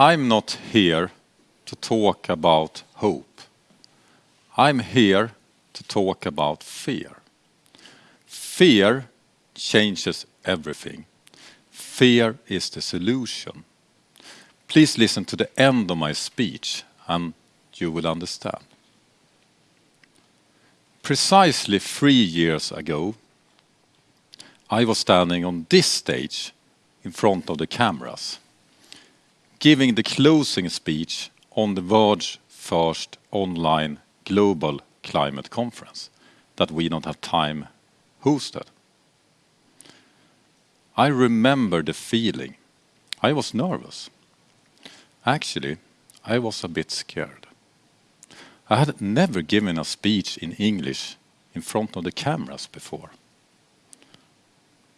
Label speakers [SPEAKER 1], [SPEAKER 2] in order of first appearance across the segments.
[SPEAKER 1] I'm not here to talk about hope. I'm here to talk about fear. Fear changes everything. Fear is the solution. Please listen to the end of my speech, and you will understand. Precisely three years ago, I was standing on this stage in front of the cameras, giving the closing speech on the world's first online global climate conference that We Don't Have Time hosted. I remember the feeling. I was nervous. Actually, I was a bit scared. I had never given a speech in English in front of the cameras before.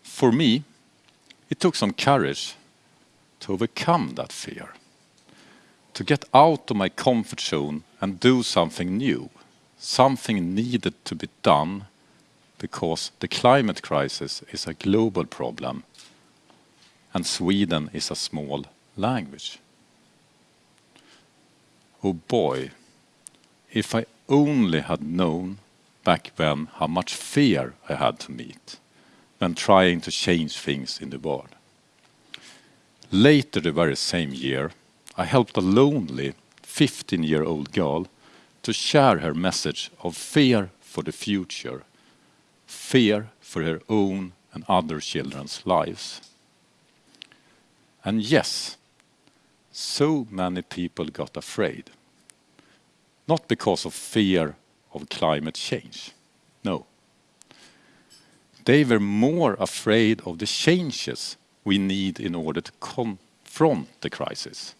[SPEAKER 1] For me, it took some courage to overcome that fear, to get out of my comfort zone and do something new, something needed to be done because the climate crisis is a global problem and Sweden is a small language. Oh boy, if I only had known back then how much fear I had to meet when trying to change things in the world. Later the very same year, I helped a lonely 15-year-old girl to share her message of fear for the future, fear for her own and other children's lives. And yes, so many people got afraid not because of fear of climate change. No. They were more afraid of the changes we need in order to confront the crisis.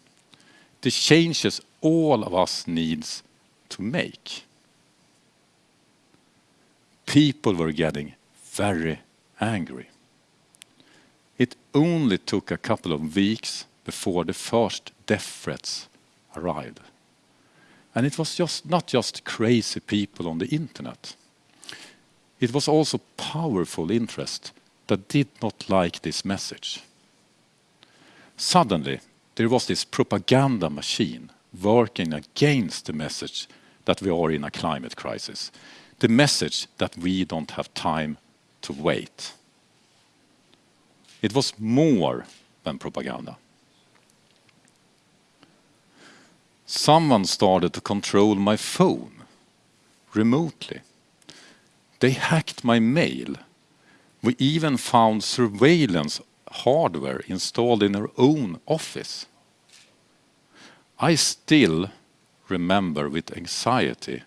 [SPEAKER 1] The changes all of us needs to make. People were getting very angry. It only took a couple of weeks before the first death threats arrived. And it was just not just crazy people on the internet. It was also powerful interest that did not like this message. Suddenly, there was this propaganda machine working against the message that we are in a climate crisis. The message that we don't have time to wait. It was more than propaganda. someone started to control my phone remotely. They hacked my mail. We even found surveillance hardware installed in our own office. I still remember with anxiety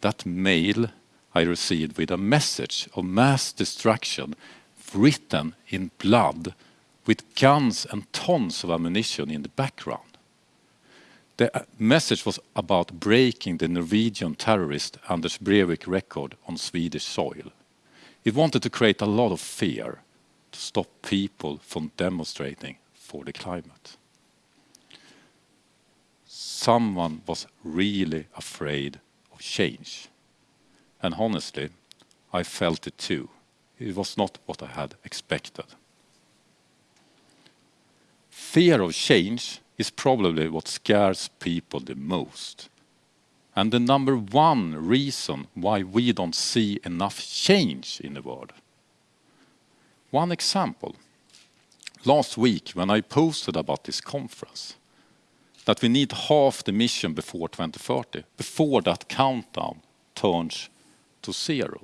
[SPEAKER 1] that mail I received with a message of mass destruction written in blood with guns and tons of ammunition in the background. The uh, message was about breaking the Norwegian terrorist Anders Breivik record on Swedish soil. It wanted to create a lot of fear to stop people from demonstrating for the climate. Someone was really afraid of change. And honestly, I felt it too. It was not what I had expected. Fear of change is probably what scares people the most. And the number one reason why we don't see enough change in the world. One example. Last week when I posted about this conference, that we need half the mission before 2030, before that countdown turns to zero.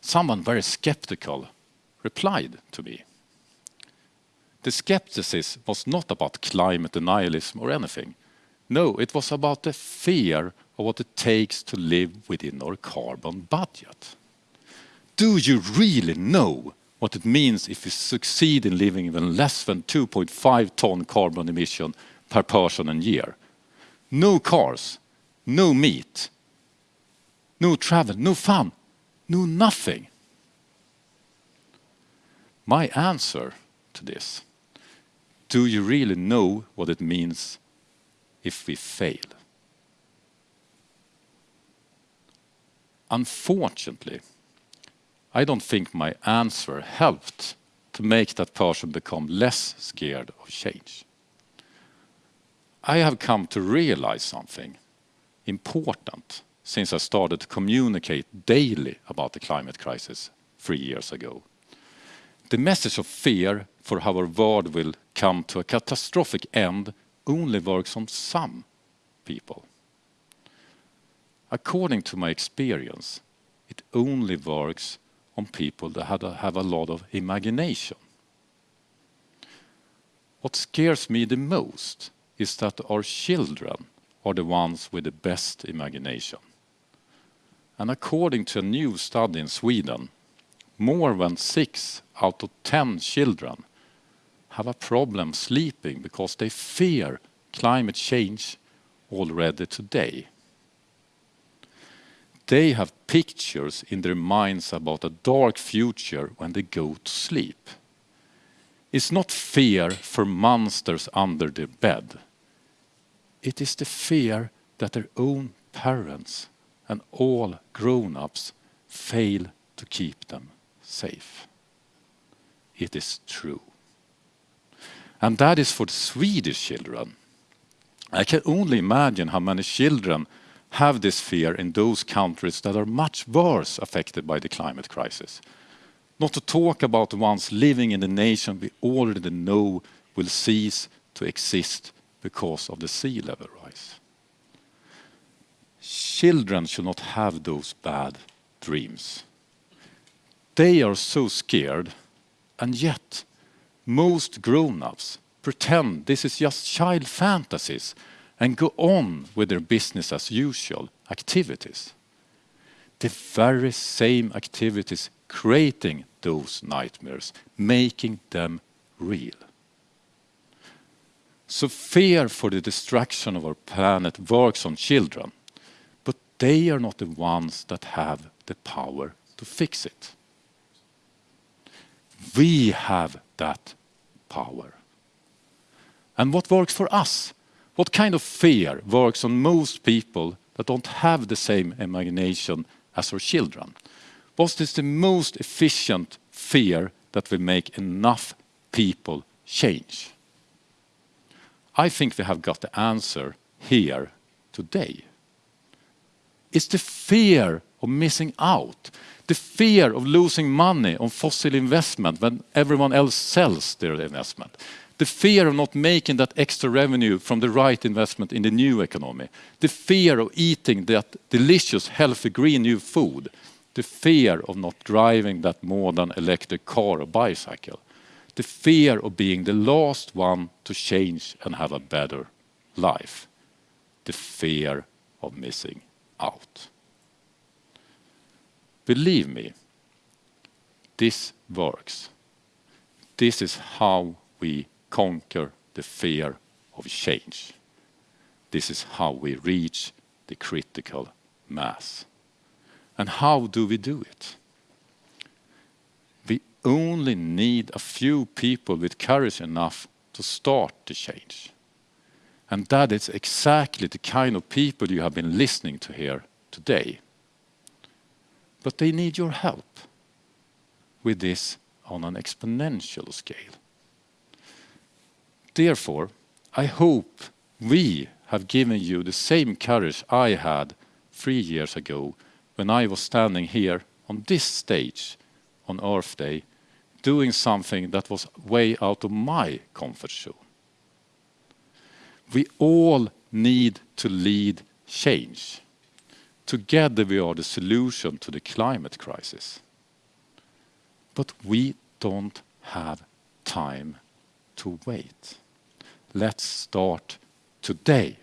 [SPEAKER 1] Someone very skeptical replied to me. The skepticism was not about climate denialism or anything. No, it was about the fear of what it takes to live within our carbon budget. Do you really know what it means if you succeed in living even less than 2.5 ton carbon emission per person and year? No cars, no meat, no travel, no fun, no nothing. My answer to this do you really know what it means if we fail? Unfortunately, I don't think my answer helped to make that person become less scared of change. I have come to realize something important since I started to communicate daily about the climate crisis three years ago. The message of fear for how our world will come to a catastrophic end only works on some people. According to my experience, it only works on people that have a lot of imagination. What scares me the most is that our children are the ones with the best imagination. And according to a new study in Sweden, more than six out of 10 children have a problem sleeping because they fear climate change already today. They have pictures in their minds about a dark future when they go to sleep. It's not fear for monsters under their bed. It is the fear that their own parents and all grown-ups fail to keep them safe. It is true. And that is for Swedish children. I can only imagine how many children have this fear in those countries that are much worse affected by the climate crisis. Not to talk about the ones living in the nation we already know will cease to exist because of the sea level rise. Children should not have those bad dreams. They are so scared, and yet most grown-ups pretend this is just child fantasies and go on with their business as usual activities. The very same activities creating those nightmares, making them real. So fear for the destruction of our planet works on children, but they are not the ones that have the power to fix it. We have that power. And what works for us? What kind of fear works on most people that don't have the same imagination as our children? What is the most efficient fear that will make enough people change? I think we have got the answer here today. It's the fear of missing out, the fear of losing money on fossil investment when everyone else sells their investment, the fear of not making that extra revenue from the right investment in the new economy, the fear of eating that delicious, healthy, green new food, the fear of not driving that modern electric car or bicycle, the fear of being the last one to change and have a better life, the fear of missing out. Believe me, this works. This is how we conquer the fear of change. This is how we reach the critical mass. And how do we do it? We only need a few people with courage enough to start the change. And that is exactly the kind of people you have been listening to here today. But they need your help with this on an exponential scale. Therefore, I hope we have given you the same courage I had three years ago when I was standing here on this stage on Earth Day, doing something that was way out of my comfort zone. We all need to lead change. Together, we are the solution to the climate crisis. But we don't have time to wait. Let's start today.